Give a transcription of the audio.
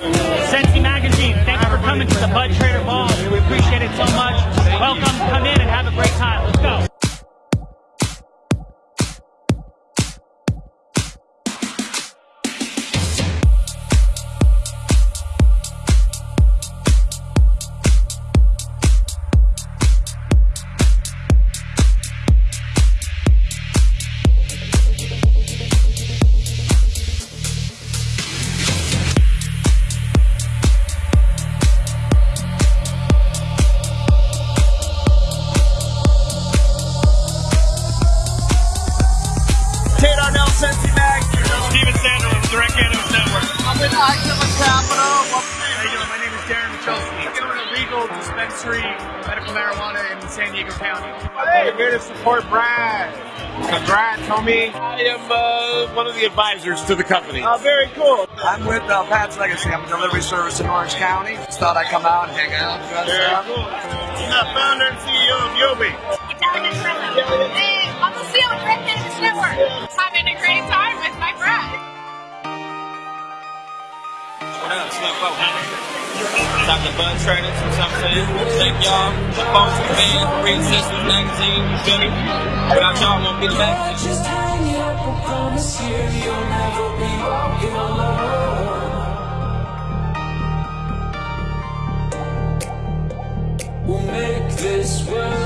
Sensi Magazine, thanks for coming to the Bud Trader Ball. We appreciate it so much. Welcome, Tate Arnell, Sensi Mag. Steven Sanders, Direct Cannabis Network. I'm with Oxford Capital. How you doing? My name is Darren Michalski. We're an illegal dispensary medical marijuana in San Diego County. Hey, here to support Brad. Congrats, homie. I am uh, one of the advisors to the company. Oh, very cool. I'm with uh, Pat's Legacy. I'm a delivery service in Orange County. Just thought I'd come out and hang out. and do other Very cool. I'm the founder and CEO of Yobi. up, Bud you know what I'm saying? Thank y'all. The the Green Sisters Magazine, you feel me? Without y'all, I won't be the. Just hang up, I promise you, you'll never be walking alone. We'll make this world